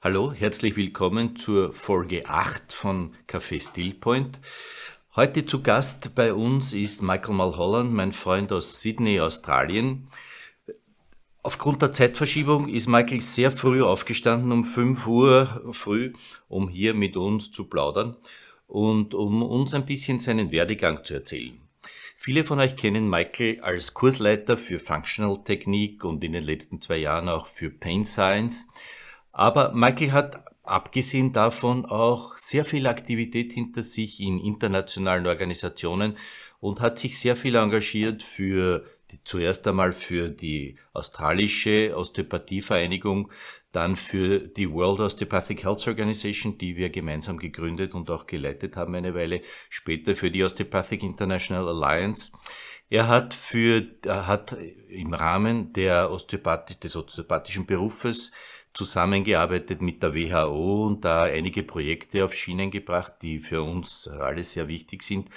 Hallo, herzlich willkommen zur Folge 8 von Café Stillpoint. Heute zu Gast bei uns ist Michael Mulholland, mein Freund aus Sydney, Australien. Aufgrund der Zeitverschiebung ist Michael sehr früh aufgestanden, um 5 Uhr früh, um hier mit uns zu plaudern und um uns ein bisschen seinen Werdegang zu erzählen. Viele von euch kennen Michael als Kursleiter für Functional Technik und in den letzten zwei Jahren auch für Pain Science. Aber Michael hat abgesehen davon auch sehr viel Aktivität hinter sich in internationalen Organisationen und hat sich sehr viel engagiert für die, zuerst einmal für die australische Osteopathievereinigung, dann für die World Osteopathic Health Organization, die wir gemeinsam gegründet und auch geleitet haben eine Weile, später für die Osteopathic International Alliance. Er hat für, er hat im Rahmen der Osteopathie, des osteopathischen Berufes zusammengearbeitet mit der WHO und da einige Projekte auf Schienen gebracht, die für uns alle sehr wichtig sind.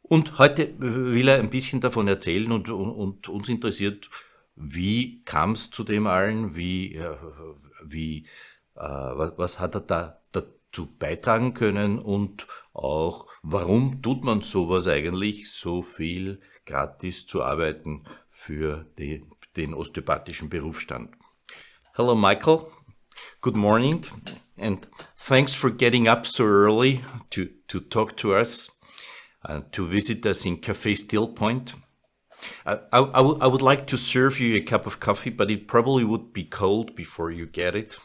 Und heute will er ein bisschen davon erzählen und, und, und uns interessiert, wie kam es zu dem allen, wie, äh, wie, äh, was, hat er da dazu beitragen können und auch, warum tut man sowas eigentlich, so viel gratis zu arbeiten für die, den osteopathischen Berufsstand. Hello, Michael. Good morning, and thanks for getting up so early to, to talk to us, uh, to visit us in Cafe Still Point. I, I, I would like to serve you a cup of coffee, but it probably would be cold before you get it.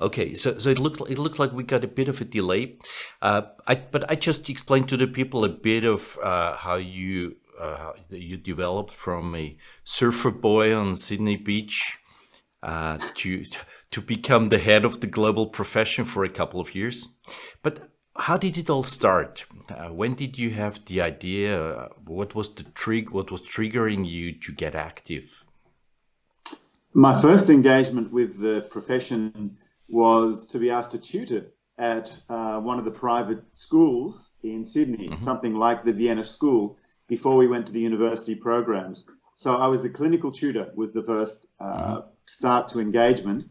Okay, so so it looked it looked like we got a bit of a delay, uh, I, but I just explained to the people a bit of uh, how you uh, you developed from a surfer boy on Sydney Beach uh, to to become the head of the global profession for a couple of years. But how did it all start? Uh, when did you have the idea? what was the trig? What was triggering you to get active? My first engagement with the profession was to be asked to tutor at uh, one of the private schools in Sydney, mm -hmm. something like the Vienna School before we went to the university programs. So I was a clinical tutor was the first uh, mm-hmm. start to engagement.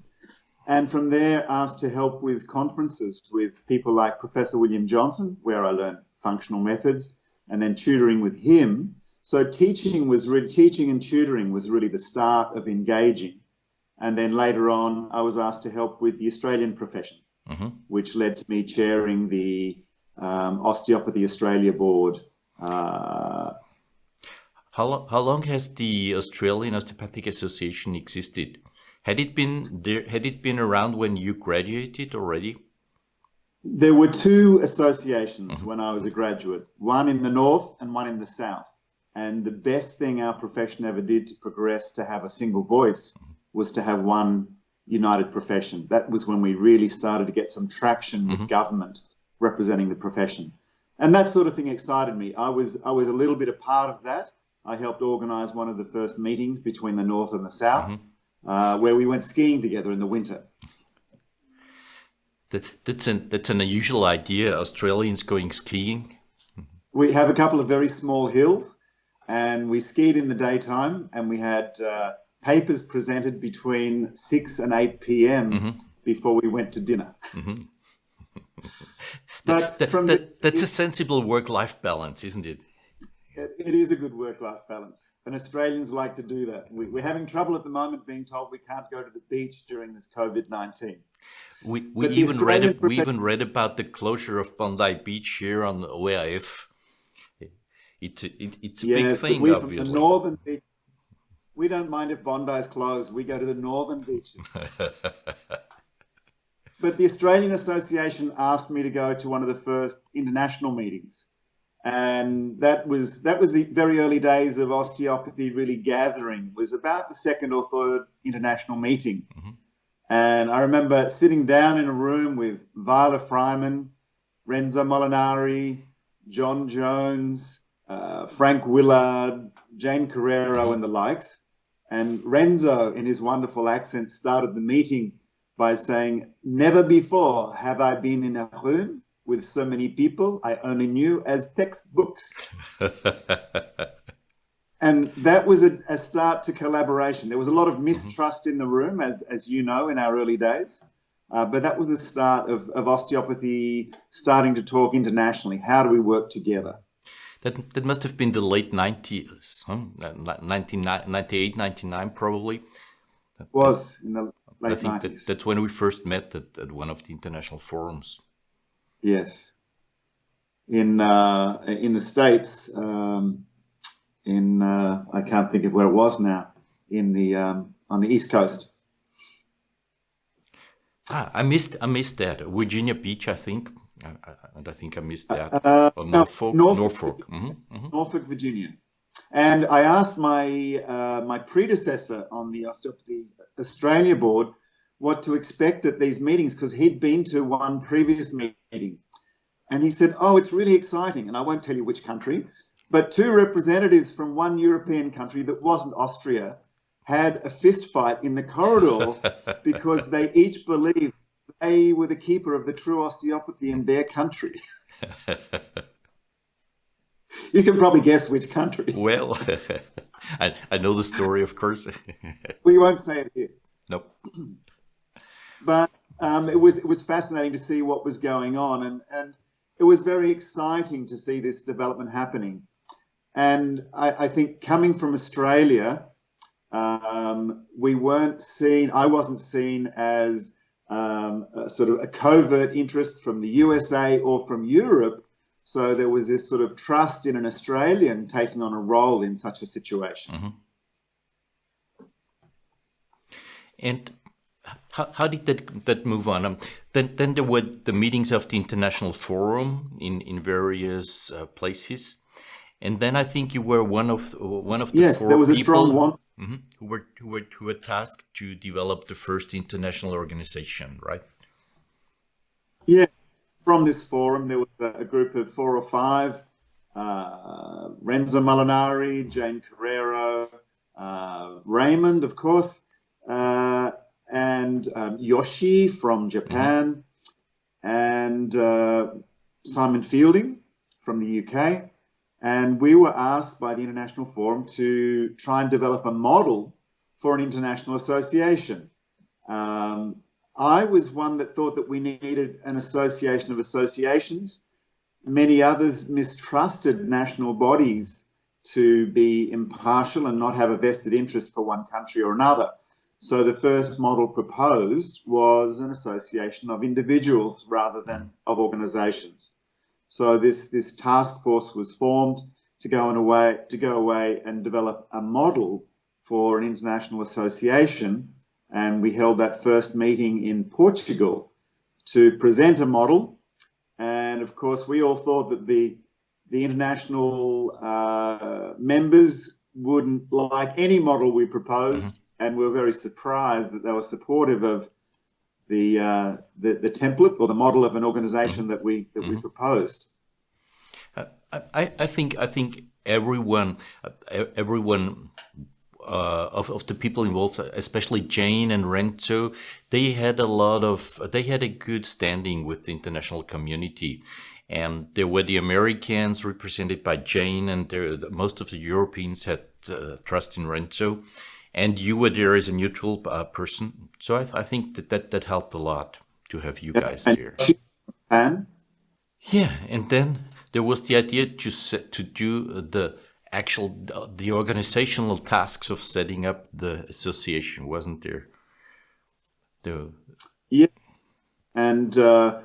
And from there asked to help with conferences with people like Professor William Johnston, where I learned functional methods, and then tutoring with him. So teaching was really, teaching and tutoring was really the start of engaging. And then later on, I was asked to help with the Australian profession, mm-hmm. which led to me chairing the um, Osteopathy Australia Board uh, how, how long has the Australian Osteopathic Association existed? Had it been there, had it been around when you graduated already? There were two associations mm -hmm. when I was a graduate, one in the north and one in the south. And the best thing our profession ever did to progress to have a single voice mm -hmm. was to have one united profession. That was when we really started to get some traction mm -hmm. with mm-hmm. government representing the profession and that sort of thing excited me. I was I was a little bit a part of that. I helped organise one of the first meetings between the north and the south, mm-hmm. uh, where we went skiing together in the winter. That, that's an that's an unusual idea. Australians going skiing. We have a couple of very small hills, and we skied in the daytime, and we had uh, papers presented between six and eight p.m. Mm-hmm. before we went to dinner. Mm-hmm. But that, from that, the, that's a sensible work-life balance, isn't it? It is a good work-life balance, and Australians like to do that. We, are having trouble at the moment being told we can't go to the beach during this COVID nineteen. We, we even read we even read about the closure of Bondi Beach here on ORF. It's a, it, it's a yes, big thing, we, obviously. The northern beach, we don't mind if Bondi is closed. We go to the northern beaches. But the Australian Association asked me to go to one of the first international meetings. And that was that was the very early days of osteopathy really gathering, was about the second or third international meeting. Mm-hmm. And I remember sitting down in a room with Viola Frymann, Renzo Molinari, John Jones, uh, Frank Willard, Jane Carreiro, mm-hmm. and the likes. And Renzo, in his wonderful accent, started the meeting by saying, Never before have I been in a room with so many people I only knew as textbooks. and that was a, a, start to collaboration. There was a lot of mm-hmm. mistrust in the room, as as you know, in our early days. Uh, but that was the start of, of osteopathy starting to talk internationally. How do we work together? That, that must have been the late 90s, huh? 1998, 99 probably. was in the late I think 90s. That, that's when we first met at, at one of the international forums. Yes. In, uh, in the States, um, in, uh, I can't think of where it was now, in the, um, on the East Coast. Ah, I missed I missed that Virginia Beach, I think, I, I, and I think I missed that. Uh, or Norfolk, Norfolk, Norfolk. Mm -hmm, mm -hmm. Norfolk, Virginia. And I asked my uh, my predecessor on the Osteopathy Australia board what to expect at these meetings because he'd been to one previous meeting, and he said, "Oh, it's really exciting." And I won't tell you which country, but two representatives from one European country that wasn't Austria had a fist fight in the corridor because they each believed they were the keeper of the true osteopathy in their country. you can probably guess which country. Well, I, I know the story, of course. we won't say it here. Nope. But um, it was it was fascinating to see what was going on, and and it was very exciting to see this development happening. And I, I think coming from Australia, um, we weren't seen, I wasn't seen as um, a sort of a covert interest from the USA or from Europe. So there was this sort of trust in an Australian taking on a role in such a situation. Mm -hmm. And how, how, did that, that move on? Um, then, then there were the meetings of the International Forum in, in various uh, places. And then I think you were one of one of the yes, four there was a strong one Mm -hmm. Who were who were who were tasked to develop the first international organization, right? Yeah, from this forum there was a, group of four or five: uh, Renzo Molinari, Jane Carreiro, uh, Raymond, of course, uh, and um, Yoshi from Japan, and uh, Simon Fielding from the UK. And we were asked by the International Forum to try and develop a model for an international association. Um, I was one that thought that we needed an association of associations. Many others mistrusted national bodies to be impartial and not have a vested interest for one country or another. So the first model proposed was an association of individuals rather than of organizations. So this, this task force was formed to go, in away, to go away and develop a model for an international association. And we held that first meeting in Portugal to present a model. And of course, we all thought that the, the international uh, members wouldn't like any model we proposed. Mm -hmm. And we were very surprised that they were supportive of the, uh, the, the template or the model of an organization that we that mm -hmm. we mm-hmm. proposed. Uh, I, I think I think everyone uh, everyone uh, of, of the people involved, especially Jane and Renzo, they had a lot of, they had a good standing with the international community. And there were the Americans represented by Jane and there, most of the Europeans had uh, trust in Renzo and you were there as a neutral uh, person. So I, th I, think that, that that helped a lot to have you guys there. And yeah, and then there was the idea to set, to do the actual the organizational tasks of setting up the association, wasn't there? The yeah, and uh,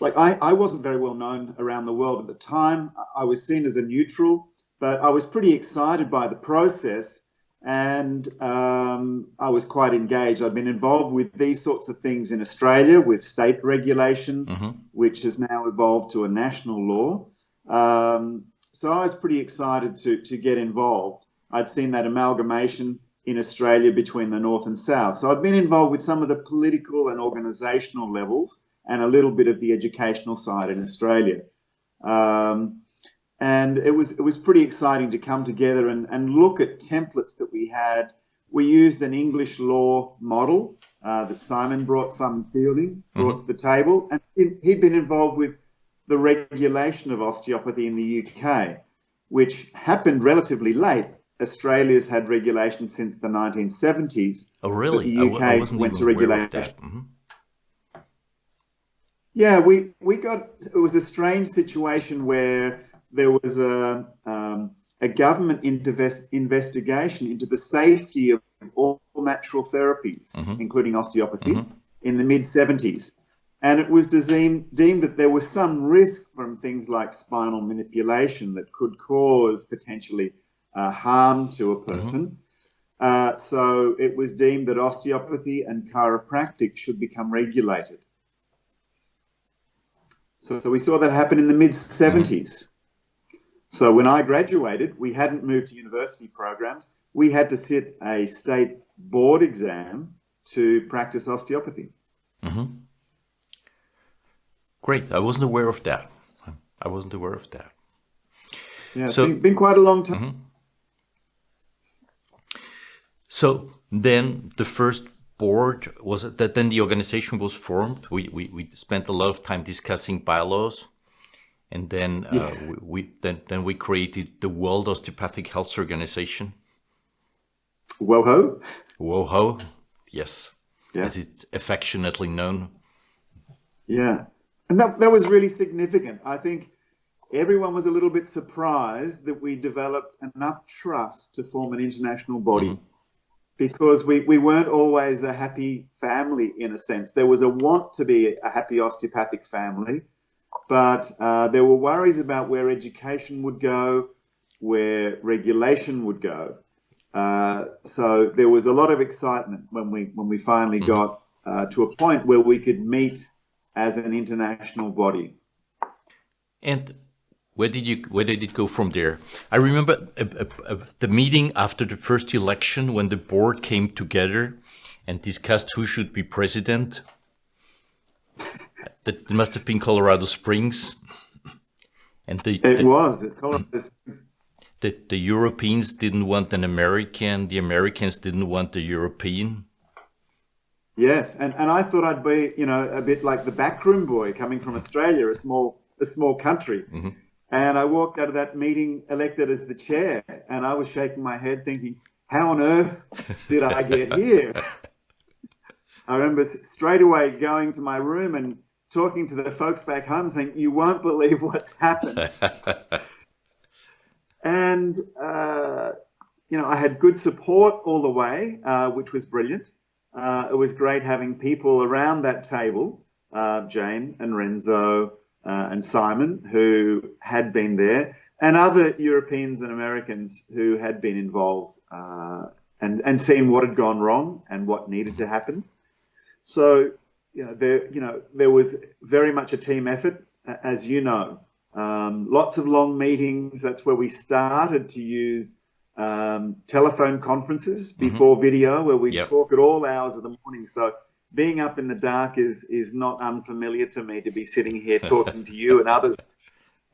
like I I wasn't very well known around the world at the time. I was seen as a neutral, but I was pretty excited by the process and um, I was quite engaged. I've been involved with these sorts of things in Australia with state regulation, mm-hmm. which has now evolved to a national law. Um, so I was pretty excited to, to get involved. I'd seen that amalgamation in Australia between the North and South. So I've been involved with some of the political and organisational levels and a little bit of the educational side in Australia. Um, and it was it was pretty exciting to come together and, and look at templates that we had. We used an English law model uh, that Simon brought, Simon Fielding brought mm-hmm. to the table, and he'd been involved with the regulation of osteopathy in the UK, which happened relatively late. Australia's had regulation since the 1970s. Oh, really? The UK I, I wasn't went to regulation. that. Mhm. Yeah, we, we got it was a strange situation where there was a um, a government invest, investigation into the safety of all natural therapies, Mhm. including osteopathy, Mhm. in the mid 70s. And it was deemed, deemed that there was some risk from things like spinal manipulation that could cause potentially uh, harm to a person. Uh, so it was deemed that osteopathy and chiropractic should become regulated. So, so we saw that happen in the mid 70s. So when I graduated, we hadn't moved to university programs. We had to sit a state board exam to practice osteopathy. Mhm. Great. I wasn't aware of that. I wasn't aware of that. Yeah, it's So- been, been quite a long time. So then the first board was that then the organization was formed. We, we, we spent a lot of time discussing bylaws. And then uh, we, we then then we created the World Osteopathic Health Organization, WOHO. WOHO, yes, Yeah. as it's affectionately known. Yeah. And that, that was really significant. I think everyone was a little bit surprised that we developed enough trust to form an international body because we, we weren't always a happy family in a sense. There was a want to be a happy osteopathic family, but uh, there were worries about where education would go, where regulation would go. Uh, so there was a lot of excitement when we when we finally got uh, to a point where we could meet as an international body. And where did you where did it go from there? I remember uh, uh, uh, the meeting after the first election when the board came together and discussed who should be president. That must have been Colorado Springs. And the, It the, was at Colorado Springs. the, the Europeans didn't want an American, the Americans didn't want the European. Yes, and, and I thought I'd be, you know, a bit like the backroom boy coming from Australia, a small a small country. And I walked out of that meeting elected as the chair, and I was shaking my head, thinking, "How on earth did I get here?" I remember straight away going to my room and talking to the folks back home, saying, "You won't believe what's happened." and uh, you know, I had good support all the way, uh, which was brilliant. Uh, it was great having people around that table, uh, Jane and Renzo uh, and Simon, who had been there, and other Europeans and Americans who had been involved uh, and and seen what had gone wrong and what needed to happen. So, you know, there you know there was very much a team effort, as you know. Um, lots of long meetings. That's where we started to use um, telephone conferences before video, where we Yep. talk at all hours of the morning. So being up in the dark is is not unfamiliar to me to be sitting here talking to you and others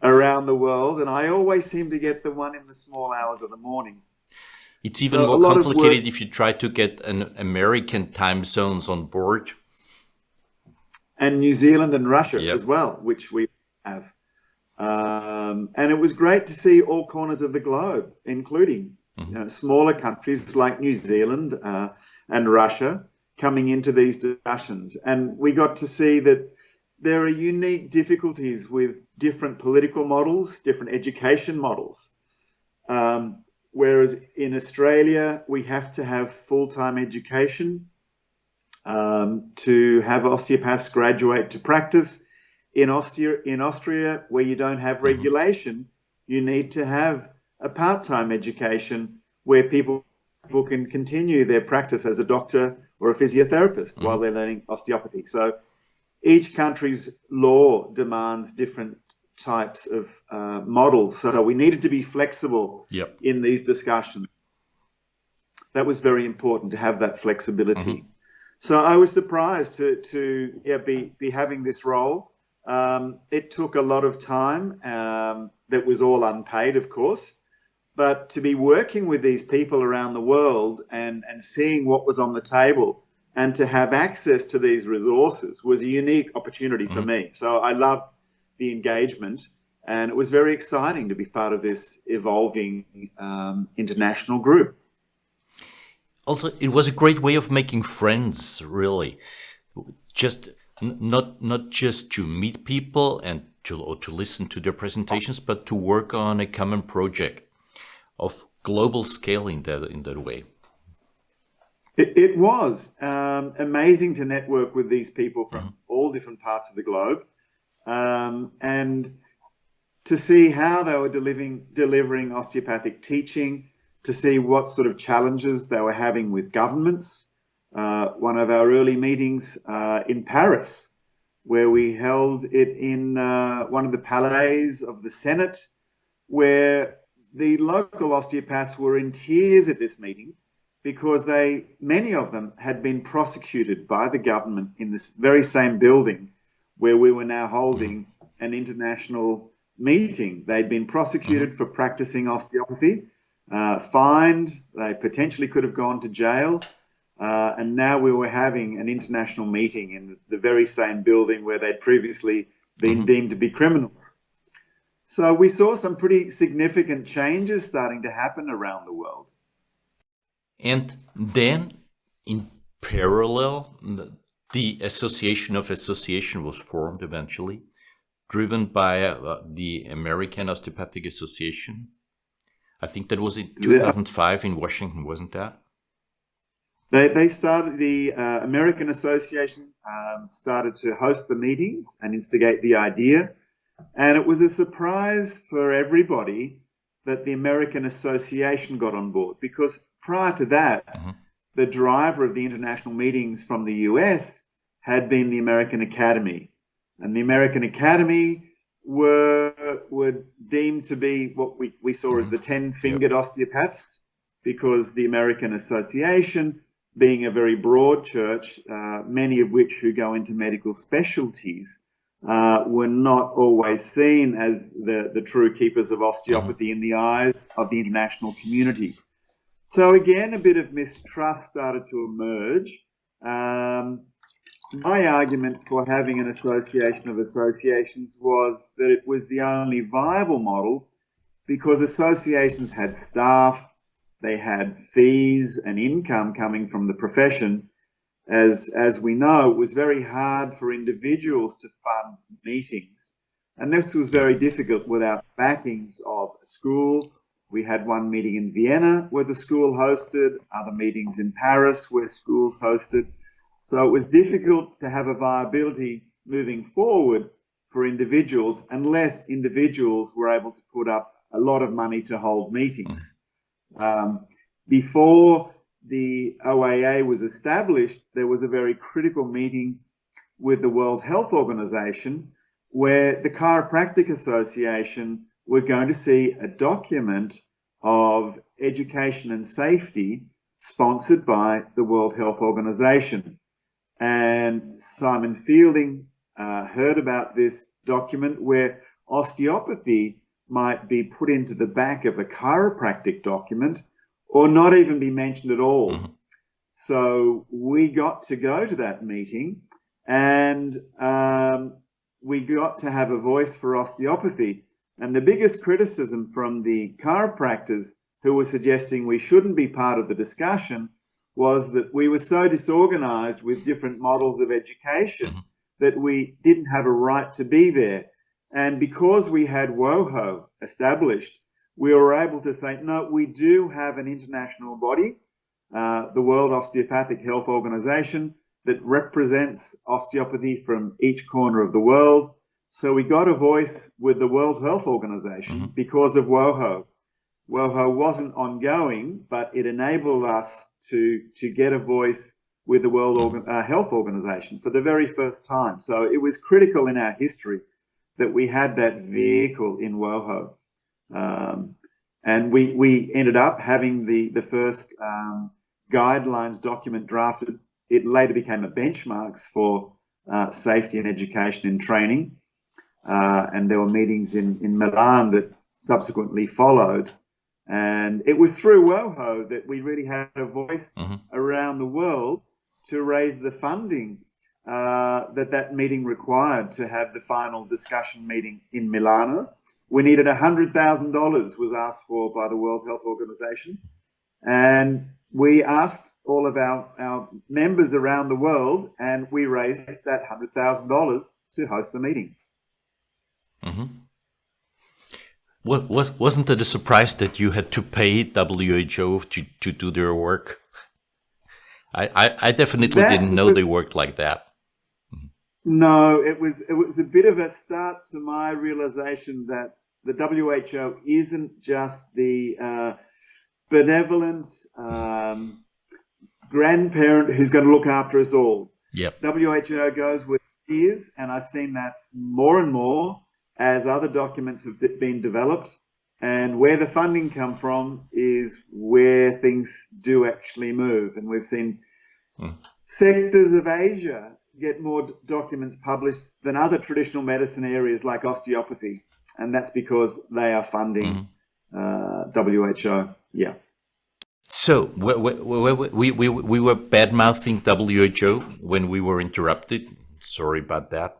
around the world. And I always seem to get the one in the small hours of the morning. It's even So more complicated if you try to get an American time zones on board. and New Zealand and Russia Yep. as well, which we have. Um, and it was great to see all corners of the globe, including you know, smaller countries like New Zealand uh, and Russia, coming into these discussions. And we got to see that there are unique difficulties with different political models, different education models. Um, whereas in Australia, we have to have full time education um, to have osteopaths graduate to practice. In Austria, in Austria, where you don't have mm-hmm. regulation, you need to have a part-time education where people, people can continue their practice as a doctor or a physiotherapist mm-hmm. while they're learning osteopathy. So each country's law demands different types of uh, models. So we needed to be flexible Yep. in these discussions. That was very important to have that flexibility. Mm-hmm. So I was surprised to to yeah, be be having this role. Um, it took a lot of time. Um, that was all unpaid, of course, but to be working with these people around the world and and seeing what was on the table and to have access to these resources was a unique opportunity for me. So I loved the engagement And it was very exciting to be part of this evolving um, international group. Also, it was a great way of making friends, really. Just not not just to meet people and to or to listen to their presentations, but to work on a common project of global scale in that in that way. It, it was um, amazing to network with these people from mm-hmm. all different parts of the globe, um, and to see how they were delivering delivering osteopathic teaching, to see what sort of challenges they were having with governments. Uh, one of our early meetings uh, in Paris, where we held it in uh, one of the palais of the Senate, where the local osteopaths were in tears at this meeting because they, many of them, had been prosecuted by the government in this very same building where we were now holding an international meeting. They'd been prosecuted for practicing osteopathy, uh, fined, they potentially could have gone to jail. Uh, and now we were having an international meeting in the very same building where they'd previously been mm -hmm. deemed to be criminals. So we saw some pretty significant changes starting to happen around the world. And then, in parallel, the Association of Association was formed eventually, driven by uh, the American Osteopathic Association. I think that was in 2005 in Washington, wasn't that? They, they started, the uh, American Association um, started to host the meetings and instigate the idea. And it was a surprise for everybody that the American Association got on board because prior to that, mm-hmm. the driver of the international meetings from the US had been the American Academy. And the American Academy were were deemed to be what we, we saw mm-hmm. as the ten fingered yep. osteopaths because the American Association, being a very broad church, uh, many of which who go into medical specialties, uh, were not always seen as the, the true keepers of osteopathy mm-hmm. in the eyes of the international community. So again, a bit of mistrust started to emerge. Um, my argument for having an association of associations was that it was the only viable model because associations had staff, they had fees and income coming from the profession, as, as we know, it was very hard for individuals to fund meetings. And this was very difficult without backings of a school. We had one meeting in Vienna where the school hosted, other meetings in Paris where schools hosted. So it was difficult to have a viability moving forward for individuals unless individuals were able to put up a lot of money to hold meetings. Um, before the OIA was established, there was a very critical meeting with the World Health Organization where the Chiropractic Association were going to see a document of education and safety sponsored by the World Health Organization. And Simon Fielding uh, heard about this document where osteopathy might be put into the back of a chiropractic document or not even be mentioned at all. Mm-hmm. So we got to go to that meeting and um, we got to have a voice for osteopathy. And the biggest criticism from the chiropractors who were suggesting we shouldn't be part of the discussion was that we were so disorganized with different models of education mm-hmm. that we didn't have a right to be there. And because we had WOHO established, we were able to say, no, we do have an international body, uh, the World Osteopathic Health Organization, that represents osteopathy from each corner of the world. So we got a voice with the World Health Organization mm -hmm. because of WOHO. WOHO wasn't ongoing, but it enabled us to, to get a voice with the World mm-hmm. Organ uh, Health Organization for the very first time. So it was critical in our history that we had that vehicle in WOHO. Um, and we, we ended up having the, the first um, guidelines document drafted. It later became a benchmarks for uh, safety and education and training. Uh, and there were meetings in, in Milan that subsequently followed. And it was through WOHO that we really had a voice mm-hmm. around the world to raise the funding uh, that that meeting required to have the final discussion meeting in Milano we needed $100,000 was asked for by the World Health Organization. And we asked all of our, our members around the world and we raised that $100,000 to host the meeting. Mm-hmm. What, was, wasn't it a surprise that you had to pay WHO to, to do their work? I, I, I definitely that didn't know was, they worked like that. No, it was it was a bit of a start to my realization that the WHO isn't just the uh, benevolent um, grandparent who's going to look after us all. Yep. WHO goes with years, and I've seen that more and more as other documents have been developed. And where the funding come from is where things do actually move. And we've seen mm. sectors of Asia get more documents published than other traditional medicine areas like osteopathy, and that's because they are funding mm-hmm. uh, WHO. Yeah. So we, we, we, we were bad mouthing WHO when we were interrupted. Sorry about that.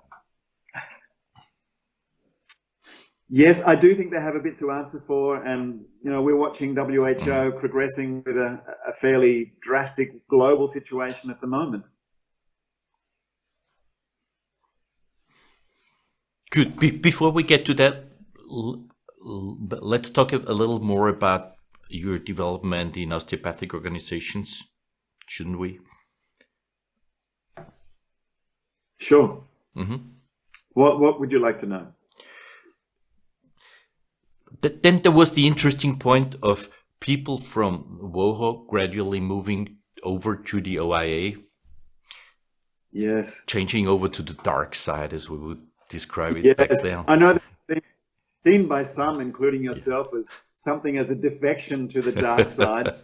Yes, I do think they have a bit to answer for, and you know we're watching WHO mm-hmm. progressing with a, a fairly drastic global situation at the moment. Good. Be before we get to that, let's talk a little more about your development in osteopathic organizations, shouldn't we? Sure. Mm -hmm. What What would you like to know? Then there was the interesting point of people from WOHO gradually moving over to the OIA. Yes. Changing over to the dark side, as we would describe it yes, back then. I know that seen by some, including yourself, as something as a defection to the dark side.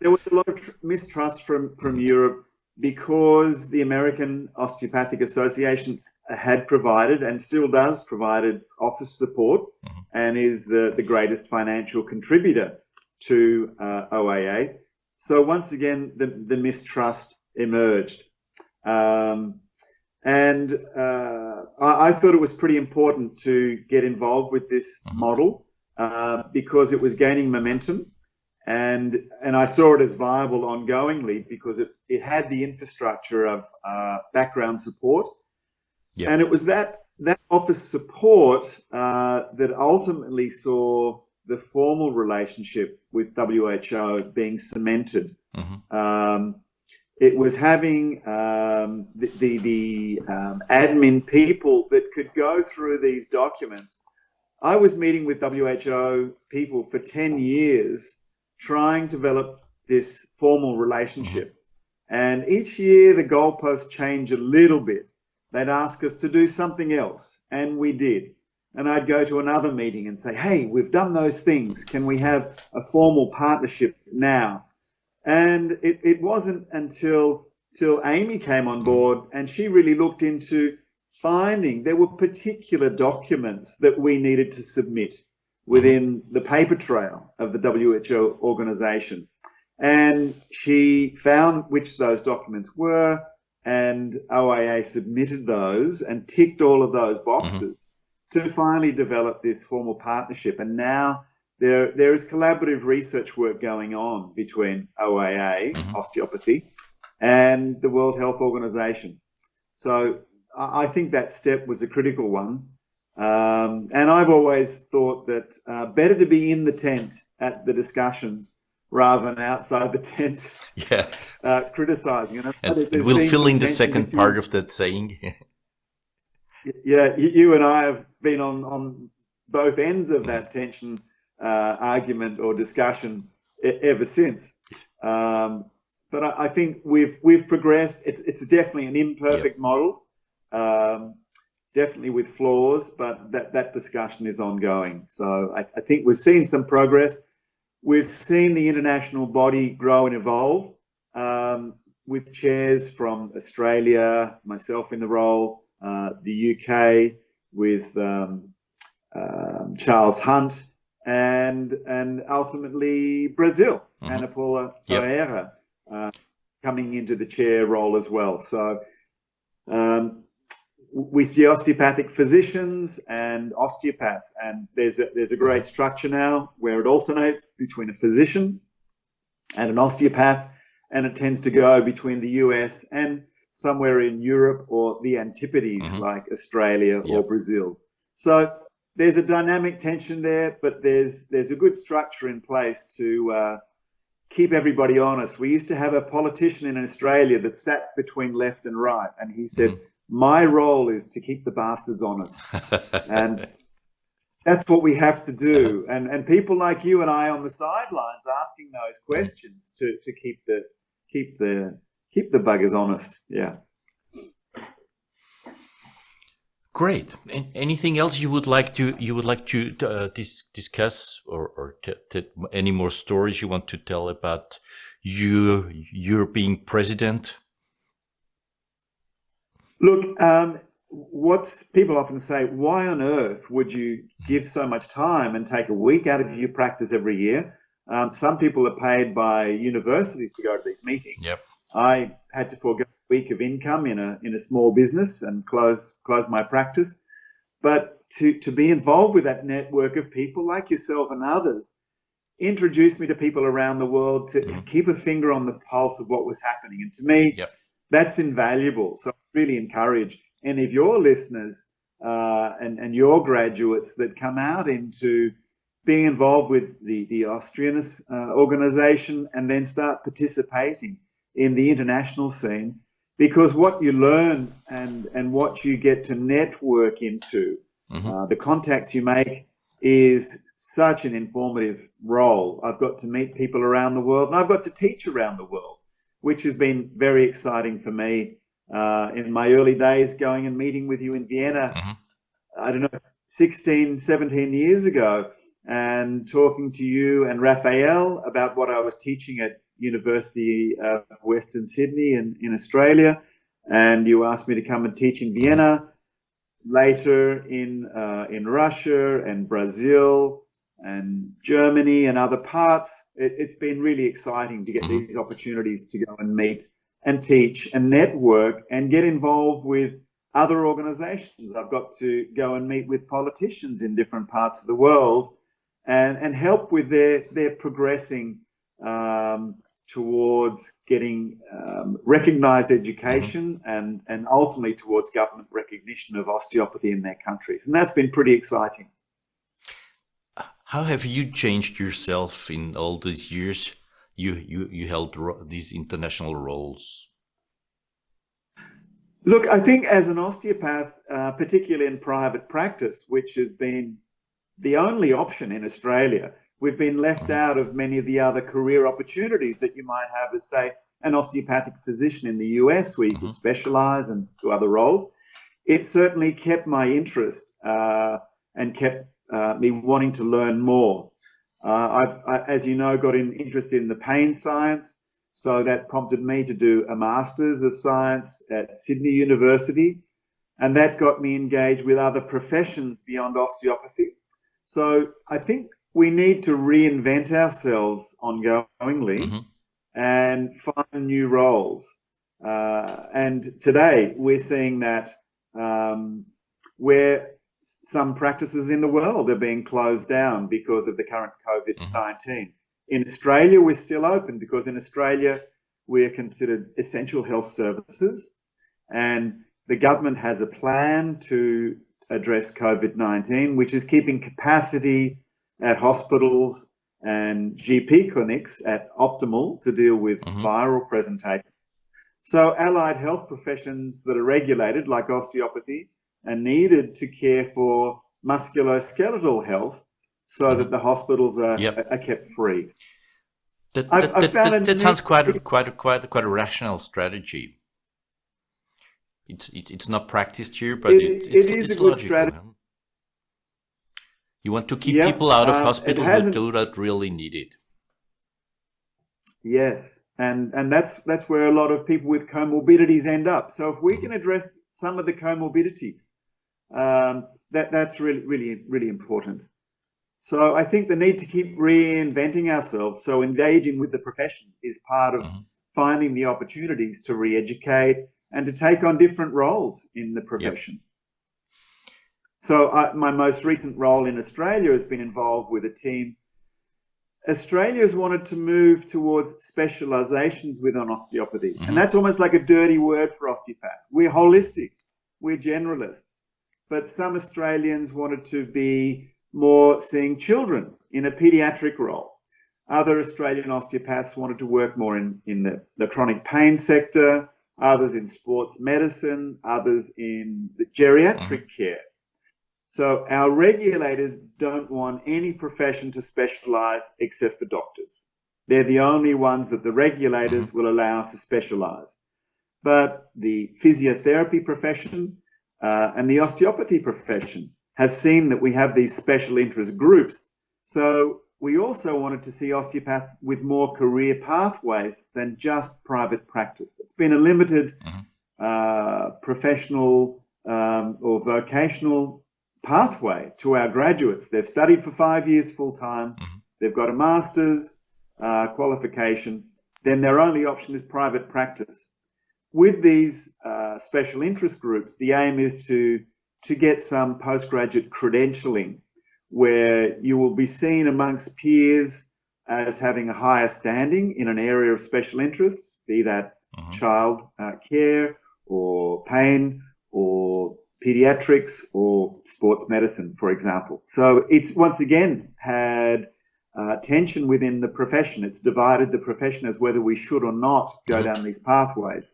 there was a lot of mistrust from, from Europe because the American Osteopathic Association had provided and still does provided office support mm-hmm. and is the, the greatest financial contributor to uh, OIA. So once again, the, the mistrust emerged. Um, and uh, I, I, thought it was pretty important to get involved with this mm-hmm. model uh, because it was gaining momentum. And, and I saw it as viable ongoingly because it, it had the infrastructure of uh, background support. And it was that, that office support uh, that ultimately saw the formal relationship with WHO being cemented. Mm-hmm. Um, it was having um, the, the, the um, admin people that could go through these documents. I was meeting with WHO people for 10 years trying to develop this formal relationship. Mm-hmm. And each year the goalposts change a little bit. They'd ask us to do something else, and we did. And I'd go to another meeting and say, hey, we've done those things. Can we have a formal partnership now? And it, it wasn't until till Amy came on board and she really looked into finding there were particular documents that we needed to submit within the paper trail of the WHO organization. And she found which those documents were, and OIA submitted those and ticked all of those boxes mm-hmm. to finally develop this formal partnership. And now there, there is collaborative research work going on between OIA, mm-hmm. osteopathy, and the World Health Organization. So I think that step was a critical one. Um, and I've always thought that uh, better to be in the tent at the discussions rather than outside the tent yeah. uh, criticizing. And, and we'll fill in the second part of that saying. yeah, you and I have been on, on both ends of that tension uh, argument or discussion ever since. Um, but I, I, think we've we've progressed. It's it's definitely an imperfect yep. model, um, definitely with flaws, but that that discussion is ongoing. So I, I, think we've seen some progress. We've seen the international body grow and evolve um, with chairs from Australia, myself in the role, uh, the UK with um, um, Charles Hunt and and ultimately Brazil, mm-hmm. Ana Paula Ferreira yep. uh, coming into the chair role as well. So um, we see osteopathic physicians and osteopaths, and there's a, there's a great structure now where it alternates between a physician and an osteopath, and it tends to go between the US and somewhere in Europe or the Antipodes, mm-hmm. like Australia yep. or Brazil. So there's a dynamic tension there, but there's there's a good structure in place to uh, keep everybody honest. We used to have a politician in Australia that sat between left and right, and he said, mm. "My role is to keep the bastards honest," and that's what we have to do. And and people like you and I on the sidelines asking those questions to to keep the keep the keep the buggers honest. Yeah. Great. Anything else you would like to you would like to uh, dis discuss, or, or any more stories you want to tell about you being president? Look, um, what's people often say, why on earth would you give so much time and take a week out of your practice every year? Um, some people are paid by universities to go to these meetings. Yep. I had to forego week of income in a in a small business and close close my practice. But to to be involved with that network of people like yourself and others introduced me to people around the world to mm-hmm. keep a finger on the pulse of what was happening. And to me, yep. that's invaluable. So I really encourage any of your listeners uh, and, and your graduates that come out into being involved with the, the Austrian uh, organization and then start participating in the international scene because what you learn and and what you get to network into, mm-hmm. uh, the contacts you make is such an informative role. I've got to meet people around the world, and I've got to teach around the world, which has been very exciting for me. Uh, in my early days, going and meeting with you in Vienna, mm-hmm. I don't know, 16, 17 years ago, and talking to you and Raphael about what I was teaching at University of Western Sydney in, in Australia, and you asked me to come and teach in Vienna. Later in uh, in Russia and Brazil and Germany and other parts, it, has been really exciting to get mm-hmm. these opportunities to go and meet and teach and network and get involved with other organizations. I've got to go and meet with politicians in different parts of the world and, and help with their, their progressing um, towards getting um, recognized education mm-hmm. and, and ultimately towards government recognition of osteopathy in their countries. And that's been pretty exciting. How have you changed yourself in all these years you, you, you held these international roles? Look, I think as an osteopath, uh, particularly in private practice, which has been the only option in Australia, we've been left out of many of the other career opportunities that you might have as, say, an osteopathic physician in the US, where you mm-hmm. can specialize and do other roles. It certainly kept my interest uh, and kept uh, me wanting to learn more. Uh, I've, I, as you know, got an interest in the pain science, so that prompted me to do a Master's of Science at Sydney University, and that got me engaged with other professions beyond osteopathy. So I think we need to reinvent ourselves ongoingly mm-hmm. and find new roles. Uh, and today we're seeing that um, where some practices in the world are being closed down because of the current COVID 19. Mm-hmm. In Australia, we're still open because in Australia, we are considered essential health services. And the government has a plan to address COVID 19, which is keeping capacity at hospitals and GP clinics at optimal to deal with mm-hmm. viral presentation. So allied health professions that are regulated, like osteopathy, are needed to care for musculoskeletal health so mm-hmm. that the hospitals are, yep. are kept free. That, that, I've, that, that, sounds quite a, quite a, quite a, quite a rational strategy. It's it, it's not practiced here, but it, it's, it is it's a good strategy. You want to keep people out of uh, hospital who do not really need it. Yes, and and that's that's where a lot of people with comorbidities end up. So if we mm-hmm. can address some of the comorbidities, um, that that's really really really important. So I think the need to keep reinventing ourselves, so engaging with the profession is part of mm-hmm. finding the opportunities to re-educate and to take on different roles in the profession. Yep. So, uh, my most recent role in Australia has been involved with a team. Australia has wanted to move towards specializations within osteopathy, mm-hmm. and that's almost like a dirty word for osteopath. We're holistic, we're generalists, but some Australians wanted to be more seeing children in a pediatric role. Other Australian osteopaths wanted to work more in, in the, the chronic pain sector, others in sports medicine, others in the geriatric mm-hmm. care. So our regulators don't want any profession to specialize except for doctors. They're the only ones that the regulators mm-hmm. will allow to specialize. But the physiotherapy profession uh, and the osteopathy profession have seen that we have these special interest groups. So we also wanted to see osteopaths with more career pathways than just private practice. It's been a limited mm-hmm. uh, professional um, or vocational pathway to our graduates. They've studied for five years full time, mm-hmm. they've got a master's uh, qualification, then their only option is private practice. With these uh, special interest groups, the aim is to to get some postgraduate credentialing where you will be seen amongst peers as having a higher standing in an area of special interest, be that mm-hmm. child uh, care or pain or pediatrics or sports medicine, for example. So it's once again had uh, tension within the profession. It's divided the profession as whether we should or not go mm-hmm. down these pathways.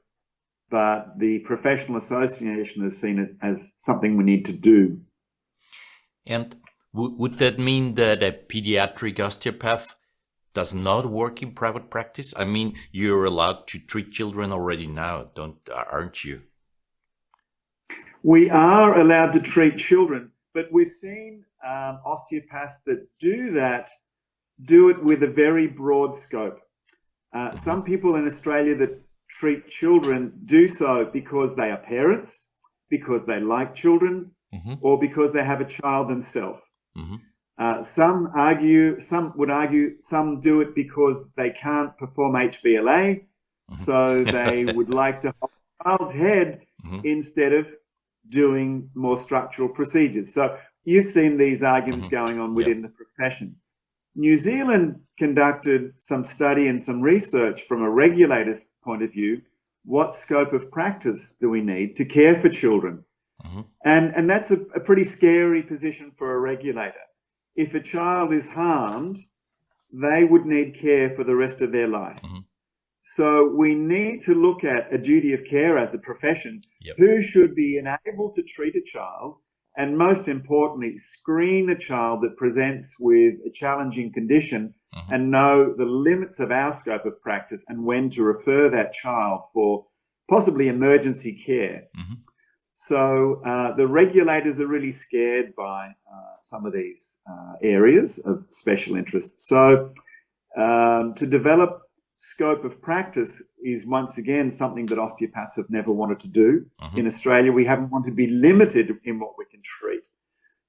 But the professional association has seen it as something we need to do. And would that mean that a pediatric osteopath does not work in private practice? I mean, you're allowed to treat children already now, don't aren't you? We are allowed to treat children, but we've seen um, osteopaths that do that do it with a very broad scope. Uh, some people in Australia that treat children do so because they are parents, because they like children, mm-hmm. or because they have a child themselves. Mm-hmm. Uh, some argue, some would argue, some do it because they can't perform HVLA, mm-hmm. so they would like to hold a child's head mm-hmm. instead of doing more structural procedures. So you've seen these arguments mm-hmm. going on within yep. the profession. New Zealand conducted some study and some research from a regulator's point of view. What scope of practice do we need to care for children? Mm-hmm. And, and that's a, a, pretty scary position for a regulator. If a child is harmed, they would need care for the rest of their life. Mm-hmm. So we need to look at a duty of care as a profession. Yep. Who should be enabled to treat a child? And most importantly, screen a child that presents with a challenging condition mm-hmm. and know the limits of our scope of practice and when to refer that child for possibly emergency care. Mm-hmm. So uh, the regulators are really scared by uh, some of these uh, areas of special interest. So um, to develop scope of practice is once again something that osteopaths have never wanted to do. Mm-hmm. In Australia, we haven't wanted to be limited in what we can treat.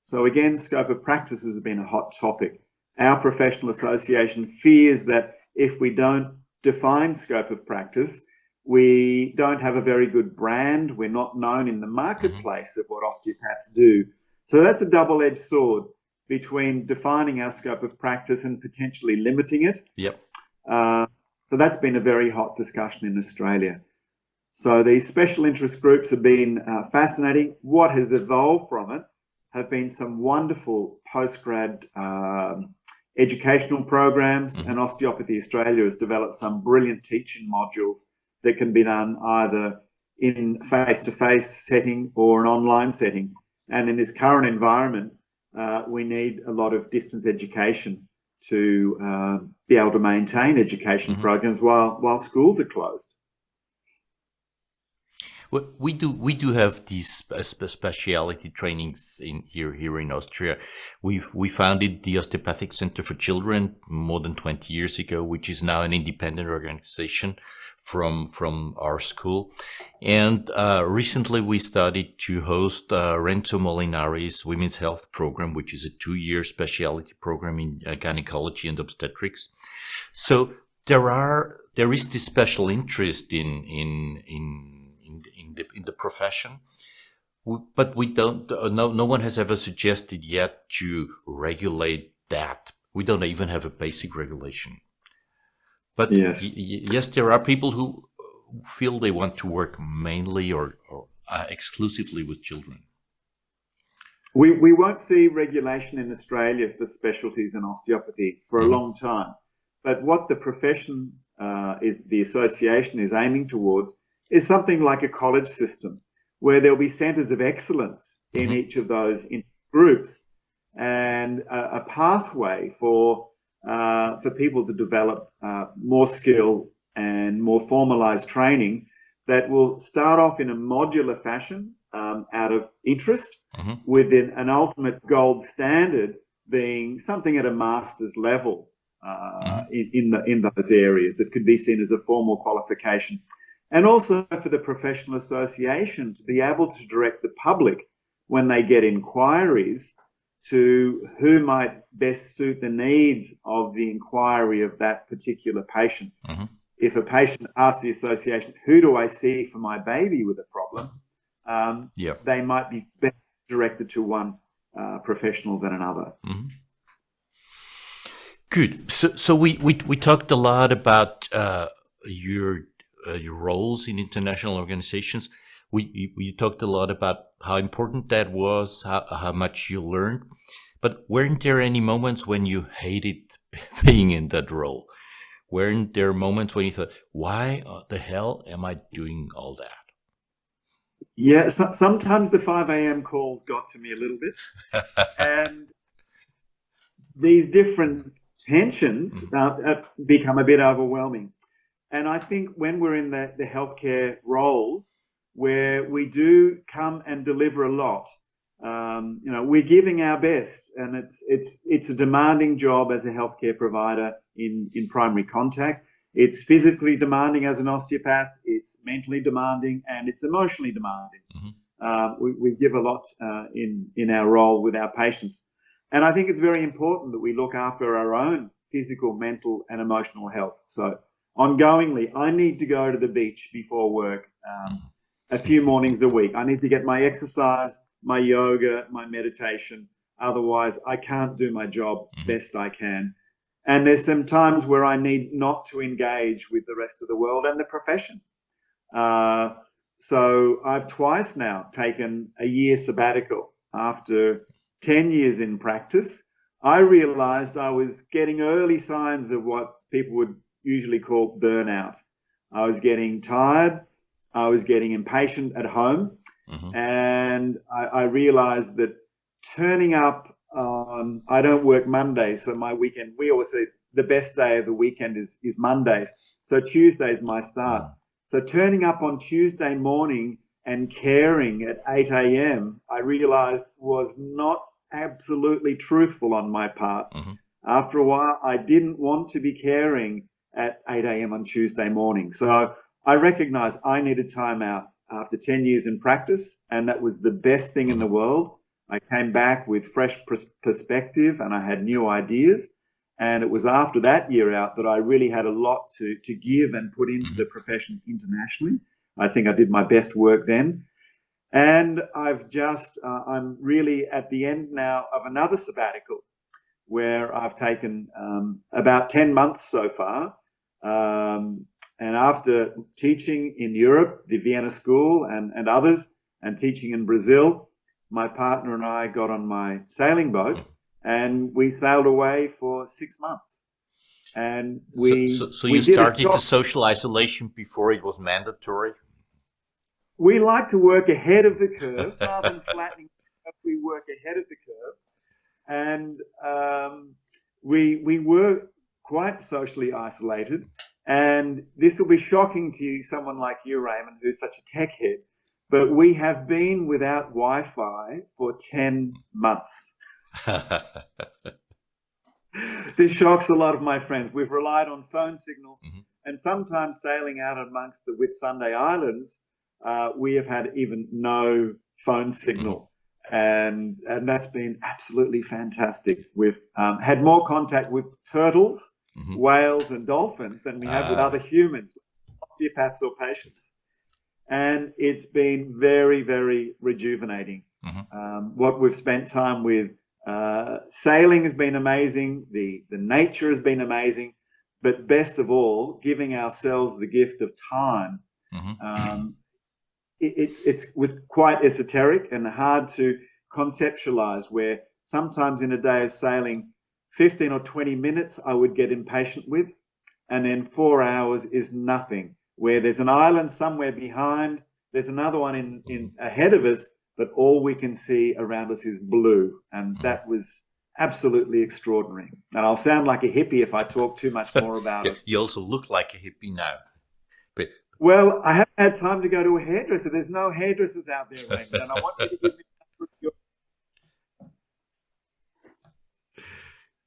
So again, scope of practice has been a hot topic. Our professional association fears that if we don't define scope of practice, we don't have a very good brand. We're not known in the marketplace mm-hmm. of what osteopaths do. So that's a double edged sword between defining our scope of practice and potentially limiting it. Yep. Uh, so that's been a very hot discussion in Australia. So these special interest groups have been uh, fascinating. What has evolved from it have been some wonderful postgrad um, educational programs, mm-hmm. and Osteopathy Australia has developed some brilliant teaching modules that can be done either in face-to-face setting or an online setting. And in this current environment, uh, we need a lot of distance education to uh, be able to maintain education mm-hmm. programs while while schools are closed. Well, we do we do have these speciality trainings in here here in Austria. We we founded the Osteopathic Center for Children more than twenty years ago, which is now an independent organization from from our school. And uh, recently, we started to host uh, Renzo Molinari's Women's Health Program, which is a two-year specialty program in uh, gynecology and obstetrics. So there are there is this special interest in in in in in, the in the profession. But we don't. Uh, no, no one has ever suggested yet to regulate that. We don't even have a basic regulation. But yes, yes, there are people who feel they want to work mainly or, or uh, exclusively with children. We, we won't see regulation in Australia for specialties in osteopathy for a mm-hmm. long time. But what the profession uh, is, the association is aiming towards is something like a college system where there'll be centers of excellence in mm-hmm. each of those groups and a, a pathway for, uh, for people to develop uh, more skill and more formalized training that will start off in a modular fashion um, out of interest mm-hmm. with an ultimate gold standard being something at a master's level uh, mm-hmm. in, in, the, in those areas that could be seen as a formal qualification. And also for the professional association to be able to direct the public when they get inquiries to who might best suit the needs of the inquiry of that particular patient. Mm-hmm. If a patient asks the association, who do I see for my baby with a problem? um, yep. they might be better directed to one uh, professional than another. Mm-hmm. Good. So, so we, we, we talked a lot about uh, your uh, your roles in international organizations. We we talked a lot about how important that was, how, how much you learned. But weren't there any moments when you hated being in that role? Weren't there moments when you thought, "Why the hell am I doing all that?" Yeah, so, sometimes the 5 a.m. calls got to me a little bit. and these different tensions mm-hmm. uh, uh, become a bit overwhelming. And I think when we're in the, the healthcare roles where we do come and deliver a lot, um, you know, we're giving our best, and it's it's it's a demanding job as a healthcare provider in in primary contact. It's physically demanding as an osteopath, it's mentally demanding, and it's emotionally demanding. Mm-hmm. Uh, we, we, give a lot uh, in, in our role with our patients. And I think it's very important that we look after our own physical, mental, and emotional health. So, ongoingly, I need to go to the beach before work um, a few mornings a week. I need to get my exercise, my yoga, my meditation. Otherwise, I can't do my job mm-hmm. best I can. And there's some times where I need not to engage with the rest of the world and the profession. Uh, so I've twice now taken a year sabbatical after 10 years in practice. I realized I was getting early signs of what people would usually call burnout. I was getting tired. I was getting impatient at home. Mm-hmm. And I, I realized that turning up um, I don't work Monday, so my weekend. We always say the best day of the weekend is is Monday. So Tuesday is my start. Mm. So turning up on Tuesday morning and caring at 8 a.m. I realized was not absolutely truthful on my part. Mm-hmm. After a while, I didn't want to be caring at 8 a.m. on Tuesday morning. So I recognized I needed time out after 10 years in practice, and that was the best thing in the world. I came back with fresh pers- perspective and I had new ideas. And it was after that year out that I really had a lot to, to give and put into the profession internationally. I think I did my best work then. And I've just, uh, I'm really at the end now of another sabbatical where I've taken um, about 10 months so far. Um, and after teaching in Europe, the Vienna School and, and others, and teaching in Brazil, my partner and I got on my sailing boat and we sailed away for six months. And we. So, so, so we you started the social isolation before it was mandatory? We like to work ahead of the curve rather than flattening. We work ahead of the curve. And um, we, we were quite socially isolated. And this will be shocking to you, someone like you, Raymond, who's such a tech head but we have been without Wi Fi for 10 months. this shocks a lot of my friends. We've relied on phone signal, mm-hmm. and sometimes sailing out amongst the Whitsunday Islands, uh, we have had even no phone signal. Mm-hmm. And, and that's been absolutely fantastic. We've um, had more contact with turtles, mm-hmm. whales, and dolphins than we have uh. with ah. other humans, osteopaths or patients. and it's been very, very rejuvenating. Mm-hmm. Um, what we've spent time with uh, sailing has been amazing. The the nature has been amazing, but best of all, giving ourselves the gift of time. Mm-hmm. Um, it, it's it's was quite esoteric and hard to conceptualize. Where sometimes in a day of sailing, fifteen or twenty minutes I would get impatient with, and then four hours is nothing where there's an island somewhere behind, there's another one in, in ahead of us, but all we can see around us is blue. And mm-hmm. that was absolutely extraordinary. And I'll sound like a hippie if I talk too much more about it. You also look like a hippie now. But well, I haven't had time to go to a hairdresser. There's no hairdressers out there, Raymond, and I want you to give me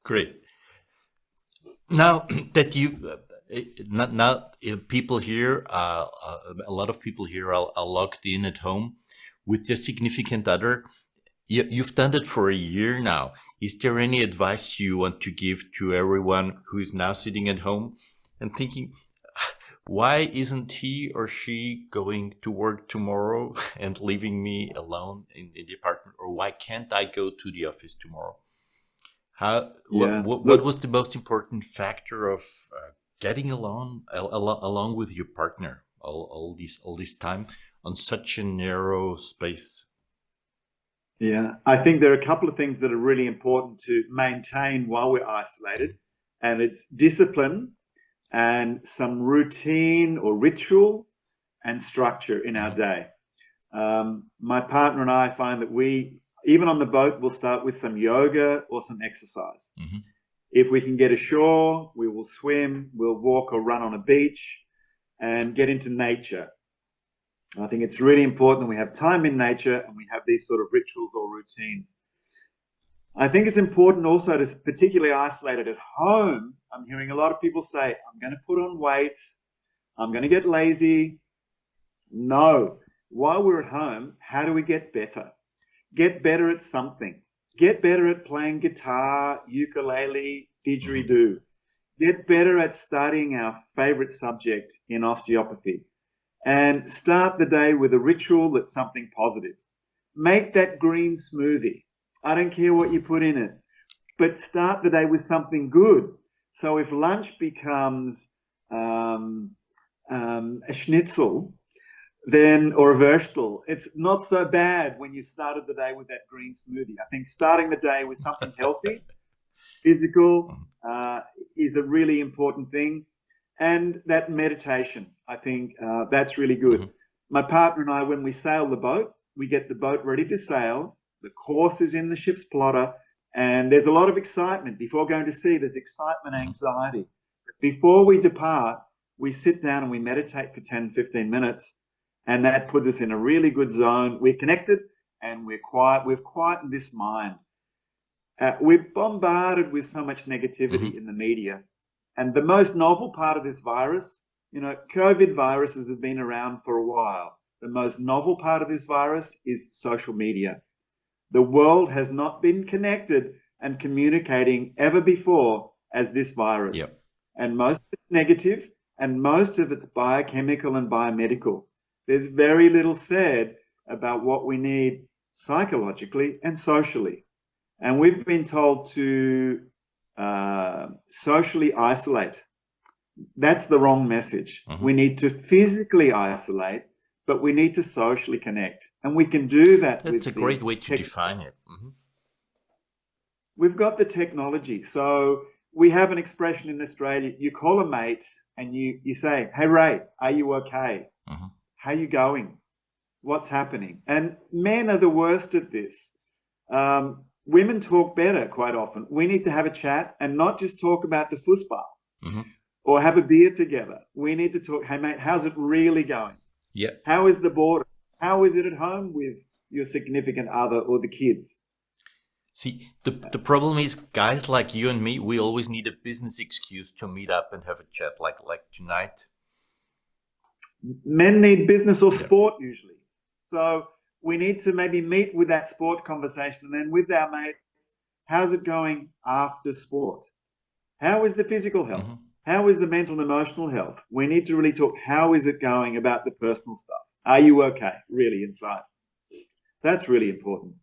Great. Now that you not, not people here, uh, uh, a lot of people here are, are, logged in at home with their significant other. You, you've done it for a year now. Is there any advice you want to give to everyone who is now sitting at home and thinking, why isn't he or she going to work tomorrow and leaving me alone in, in the apartment? Or why can't I go to the office tomorrow? How, yeah. what, what, was the most important factor of uh, getting along along with your partner all, all this all this time on such a narrow space? Yeah. I think there are a couple of things that are really important to maintain while we're isolated and it's discipline and some routine or ritual and structure in our day. Um, my partner and i find that we even on the boat we'll start with some yoga or some exercise mm -hmm. If we can get ashore, we will swim, we'll walk or run on a beach and get into nature. I think it's really important we have time in nature and we have these sort of rituals or routines. I think it's important also to particularly isolated at home. I'm hearing a lot of people say, I'm going to put on weight. I'm going to get lazy. No. While we're at home, how do we get better? Get better at something. Get better at playing guitar, ukulele, didgeridoo. Get better at studying our favorite subject in osteopathy. And start the day with a ritual that's something positive. Make that green smoothie. I don't care what you put in it, but start the day with something good. So if lunch becomes um, um, a schnitzel, then or a vegetable. It's not so bad when you've started the day with that green smoothie. I think starting the day with something healthy, physical, uh, is a really important thing. And that meditation, I think uh, that's really good. Mm-hmm. My partner and I, when we sail the boat, we get the boat ready to sail. The course is in the ship's plotter, and there's a lot of excitement before going to sea. There's excitement, mm-hmm. anxiety. Before we depart, we sit down and we meditate for 10, 15 minutes and that puts us in a really good zone. We're connected and we're quiet. We've quietened this mind. Uh, we're bombarded with so much negativity mm-hmm. in the media. And the most novel part of this virus, you know, COVID viruses have been around for a while. The most novel part of this virus is social media. The world has not been connected and communicating ever before as this virus. Yep. And most of it's negative and most of it's biochemical and biomedical there's very little said about what we need psychologically and socially. And we've been told to uh, socially isolate. That's the wrong message. Mm-hmm. We need to physically isolate, but we need to socially connect. And we can do that. That's a great way to define it. Mm-hmm. We've got the technology. So we have an expression in Australia you call a mate and you, you say, Hey, Ray, are you okay? Mm-hmm. How you going? What's happening? And men are the worst at this. Um, women talk better quite often. We need to have a chat and not just talk about the football mm-hmm. or have a beer together. We need to talk, hey, mate, how's it really going? Yeah. How is the border? How is it at home with your significant other or the kids? See, the, the problem is guys like you and me, we always need a business excuse to meet up and have a chat like like tonight men need business or sport usually. So we need to maybe meet with that sport conversation and then with our mates, how's it going after sport? How is the physical health? Mm-hmm. How is the mental and emotional health? We need to really talk how is it going about the personal stuff. Are you okay, really, inside? That's really important.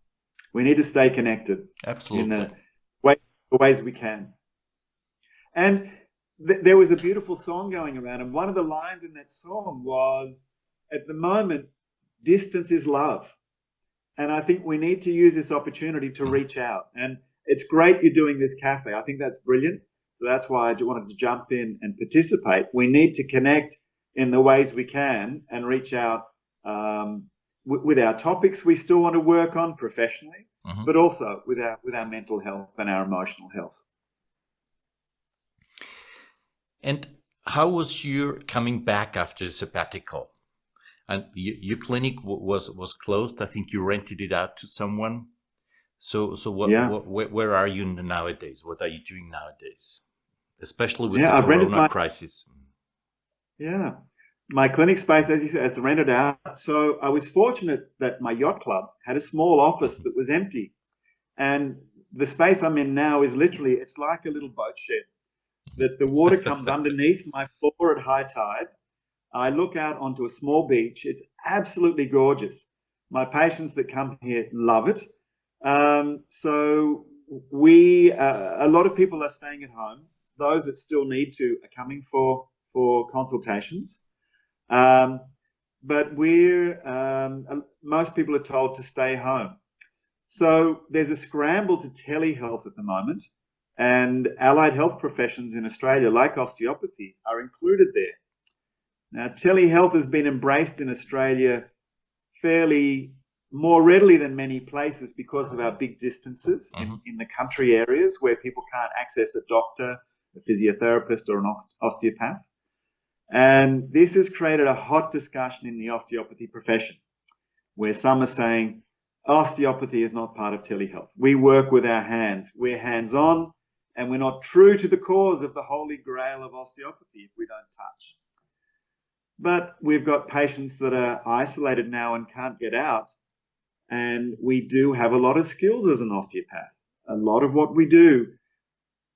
We need to stay connected. Absolutely. In the, way, the ways we can. And th there was a beautiful song going around, and one of the lines in that song was, at the moment, distance is love. And I think we need to use this opportunity to reach out. And it's great you're doing this cafe. I think that's brilliant. So that's why I wanted to jump in and participate. We need to connect in the ways we can and reach out um, with our topics we still want to work on professionally, mm-hmm. but also with our with our mental health and our emotional health. And how was your coming back after the sabbatical? And your clinic was was closed. I think you rented it out to someone. So so what, yeah. what where, where, are you nowadays? What are you doing nowadays? Especially with yeah, the Corona my, crisis. Yeah, my clinic space, as you said, it's rented out. So I was fortunate that my yacht club had a small office that was empty. And the space I'm in now is literally, it's like a little boat shed. That the water comes underneath my floor at high tide. I look out onto a small beach. It's absolutely gorgeous. My patients that come here love it. Um, so we, uh, a lot of people are staying at home. Those that still need to are coming for for consultations. Um, but we're um, most people are told to stay home. So there's a scramble to telehealth at the moment, and allied health professions in Australia, like osteopathy, are included there. Now, telehealth has been embraced in Australia fairly more readily than many places because of our big distances mm-hmm. in, in, the country areas where people can't access a doctor, a physiotherapist, or an osteopath. And this has created a hot discussion in the osteopathy profession, where some are saying osteopathy is not part of telehealth. We work with our hands. We're hands on, and we're not true to the cause of the holy grail of osteopathy if we don't touch. But we've got patients that are isolated now and can't get out. And we do have a lot of skills as an osteopath. A lot of what we do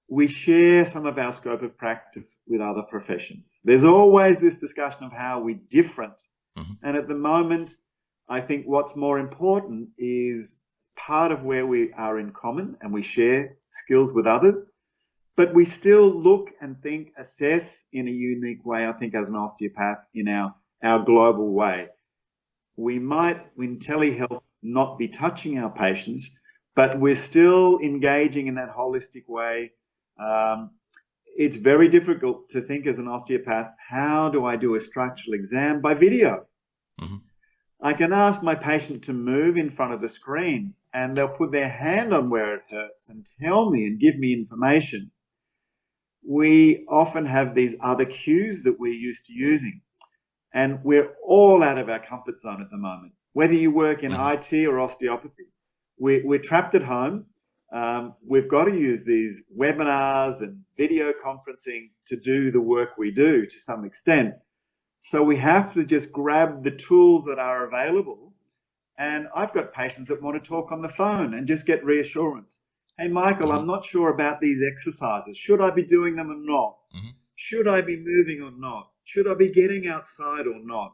we share some of our scope of practice with other professions. There's always this discussion of how we're different. Mm-hmm. And at the moment, I think what's more important is part of where we are in common and we share skills with others, but we still look and think, assess in a unique way, I think, as an osteopath in our, our global way. We might, in telehealth, not be touching our patients, but we're still engaging in that holistic way um, it's very difficult to think as an osteopath, how do I do a structural exam by video? Mm-hmm. I can ask my patient to move in front of the screen and they'll put their hand on where it hurts and tell me and give me information. We often have these other cues that we're used to using and we're all out of our comfort zone at the moment. Whether you work in mm-hmm. IT or osteopathy, we're, we're trapped at home um, we've got to use these webinars and video conferencing to do the work we do to some extent. So we have to just grab the tools that are available. And I've got patients that want to talk on the phone and just get reassurance. Hey, Michael, mm-hmm. I'm not sure about these exercises. Should I be doing them or not? Mm-hmm. Should I be moving or not? Should I be getting outside or not?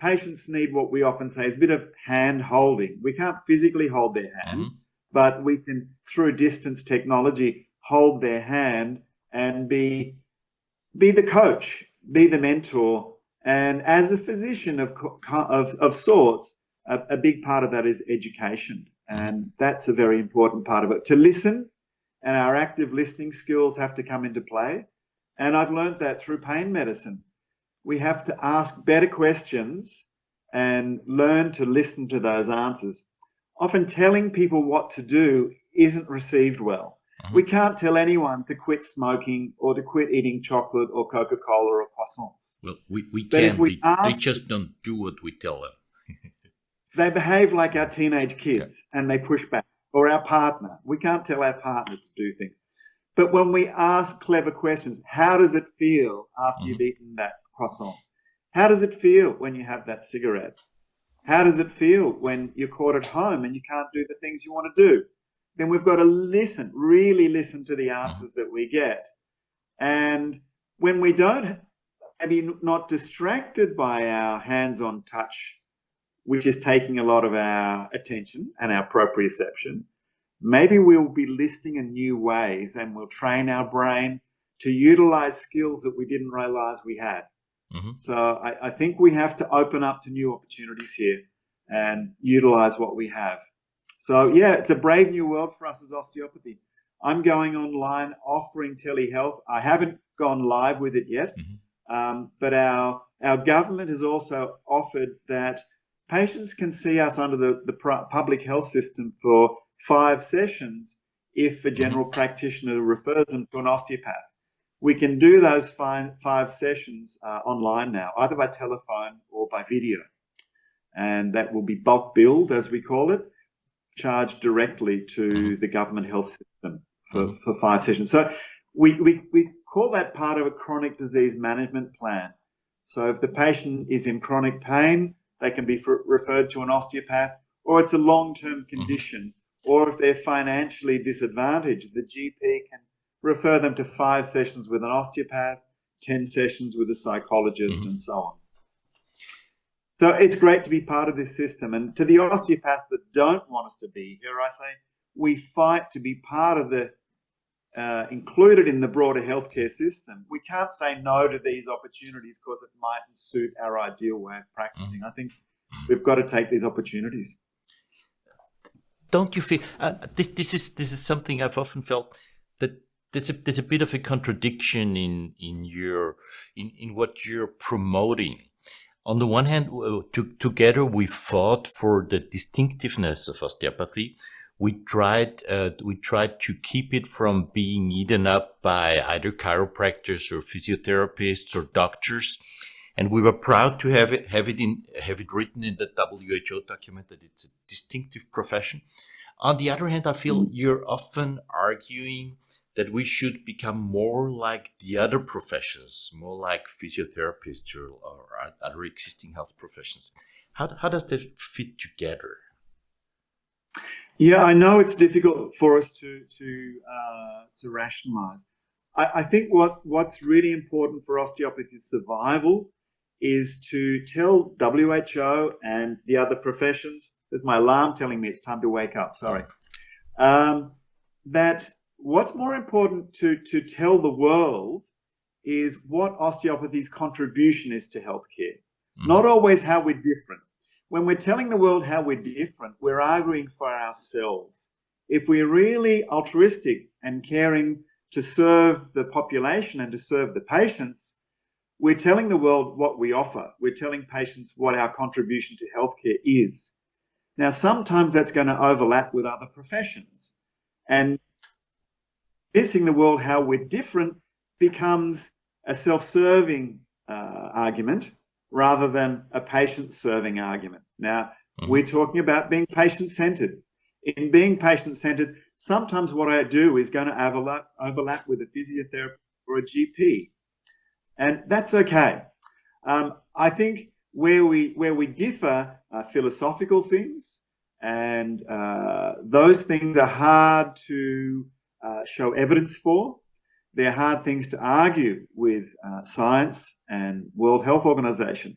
Patients need what we often say is a bit of hand holding. We can't physically hold their hand. Mm-hmm but we can, through distance technology, hold their hand and be, be the coach, be the mentor. And as a physician of, of, of sorts, a, a big part of that is education. And that's a very important part of it. To listen, and our active listening skills have to come into play. And I've learned that through pain medicine. We have to ask better questions and learn to listen to those answers often telling people what to do isn't received well. Mm-hmm. We can't tell anyone to quit smoking or to quit eating chocolate or Coca Cola or croissants. Well, we, we can, we ask, they just don't do what we tell them. They behave like our teenage kids yeah. and they push back, or our partner. We can't tell our partner to do things. But when we ask clever questions, how does it feel after mm-hmm. you've eaten that croissant? How does it feel when you have that cigarette? How does it feel when you're caught at home and you can't do the things you want to do? Then we've got to listen, really listen to the answers that we get. And when we don't maybe not distracted by our hands-on touch, which is taking a lot of our attention and our proprioception. Maybe we'll be listening in new ways and we'll train our brain to utilize skills that we didn't realize we had. Mm-hmm. So I, I, think we have to open up to new opportunities here and utilize what we have. So yeah, it's a brave new world for us as osteopathy. I'm going online offering telehealth. I haven't gone live with it yet, mm-hmm. um, but our our government has also offered that patients can see us under the, the public health system for five sessions if a general mm-hmm. practitioner refers them to an osteopath. We can do those five, five sessions uh, online now, either by telephone or by video. And that will be bulk billed, as we call it, charged directly to mm-hmm. the government health system for, mm-hmm. for five sessions. So we, we, we call that part of a chronic disease management plan. So if the patient is in chronic pain, they can be referred to an osteopath, or it's a long-term mm-hmm. condition, or if they're financially disadvantaged, the GP can refer them to five sessions with an osteopath, 10 sessions with a psychologist, mm-hmm. and so on. So it's great to be part of this system. And to the osteopaths that don't want us to be here, I say we fight to be part of the uh, included in the broader healthcare system. We can't say no to these opportunities because it mightn't suit our ideal way of practicing. Mm-hmm. I think we've got to take these opportunities. Don't you feel uh, this? This is this is something I've often felt that there's a there's a bit of a contradiction in in your in in what you're promoting. On the one hand, to, together we fought for the distinctiveness of osteopathy. We tried uh, we tried to keep it from being eaten up by either chiropractors or physiotherapists or doctors, and we were proud to have it have it in have it written in the WHO document that it's a distinctive profession. On the other hand, I feel mm. you're often arguing that we should become more like the other professions, more like physiotherapists or, or other existing health professions. How, how does that fit together? Yeah, I know it's difficult for us to to uh, to rationalize. I, I, think what what's really important for osteopathy survival is to tell WHO and the other professions. There's my alarm telling me it's time to wake up. Sorry. Um, that what's more important to, to tell the world is what osteopathy's contribution is to healthcare, mm. not always how we're different. When we're telling the world how we're different, we're arguing for ourselves. If we're really altruistic and caring to serve the population and to serve the patients, we're telling the world what we offer. We're telling patients what our contribution to healthcare is. Now, sometimes that's going to overlap with other professions. And convincing the world how we're different becomes a self-serving uh, argument rather than a patient-serving argument. Now, mm-hmm. we're talking about being patient-centered. In being patient-centered, sometimes what I do is going to overlap, overlap with a physiotherapist or a GP, and that's okay. Um, I think where we where we differ are philosophical things, and uh, those things are hard to uh, show evidence for. They're hard things to argue with uh, science and World Health Organization.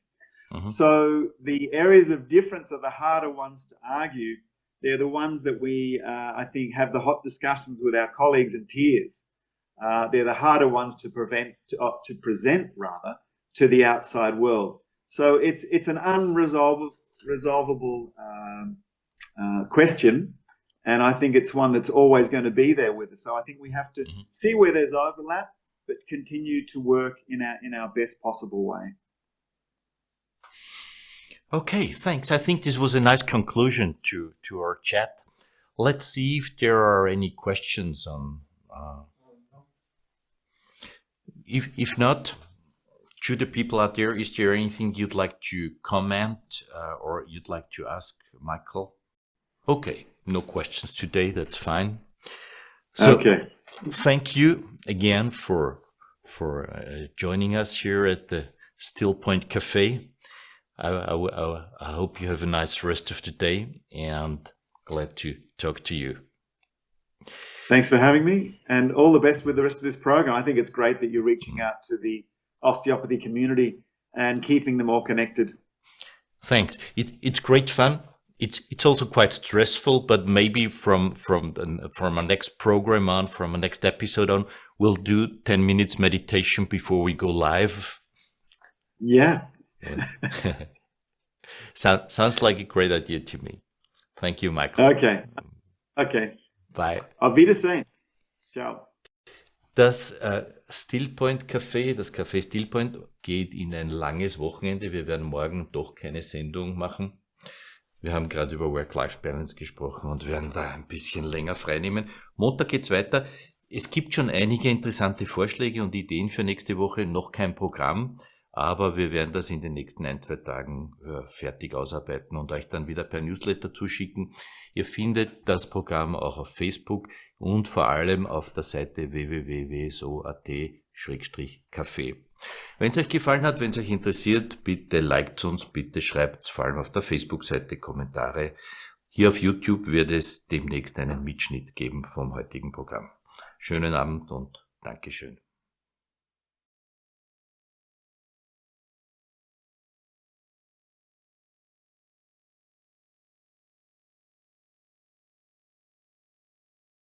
Mm-hmm. So the areas of difference are the harder ones to argue. They're the ones that we, uh, I think, have the hot discussions with our colleagues and peers. Uh, they're the harder ones to prevent, to, uh, to present rather, to the outside world. So it's it's an unresolvable resolvable um, uh, question and I think it's one that's always going to be there with us. So I think we have to mm-hmm. see where there's overlap, but continue to work in our in our best possible way. Okay, thanks. I think this was a nice conclusion to to our chat. Let's see if there are any questions on. Uh, if if not, to the people out there, is there anything you'd like to comment uh, or you'd like to ask Michael? Okay no questions today. That's fine. So, okay. thank you again for for uh, joining us here at the Still Point Cafe. I, I, I, hope you have a nice rest of the day and glad to talk to you. Thanks for having me and all the best with the rest of this program. I think it's great that you're reaching out to the osteopathy community and keeping them all connected. Thanks. It, it's great fun. It's it's also quite stressful, but maybe from from the, from our next program on, from our next episode on, we'll do ten minutes meditation before we go live. Yeah. Sound, sounds like a great idea to me. Thank you, Michael. Okay. Okay. Bye. Auf Wiedersehen. Ciao. Das äh, uh, Stillpoint Café, das Café Stillpoint, geht in ein langes Wochenende. Wir werden morgen doch keine Sendung machen. Wir haben gerade über Work-Life-Balance gesprochen und werden da ein bisschen länger freinehmen. Montag geht's weiter. Es gibt schon einige interessante Vorschläge und Ideen für nächste Woche, noch kein Programm, aber wir werden das in den nächsten ein, zwei Tagen äh, fertig ausarbeiten und euch dann wieder per Newsletter zuschicken. Ihr findet das Programm auch auf Facebook und vor allem auf der Seite www.so.at-café. Wenn es euch gefallen hat, wenn es euch interessiert, bitte liked uns, bitte schreibt vor allem auf der Facebook-Seite Kommentare. Hier auf YouTube wird es demnächst einen Mitschnitt geben vom heutigen Programm. Schönen Abend und Dankeschön.